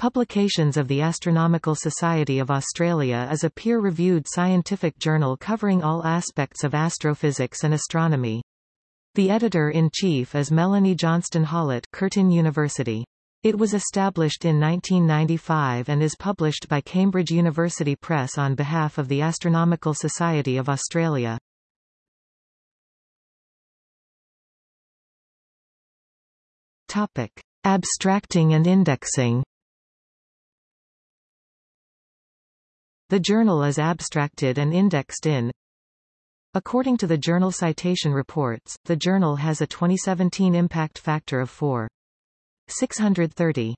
Publications of the Astronomical Society of Australia is a peer-reviewed scientific journal covering all aspects of astrophysics and astronomy. The editor-in-chief is Melanie Johnston Hollitt Curtin University. It was established in 1995 and is published by Cambridge University Press on behalf of the Astronomical Society of Australia. Topic. Abstracting and indexing The journal is abstracted and indexed in According to the Journal Citation Reports, the journal has a 2017 impact factor of 4.630.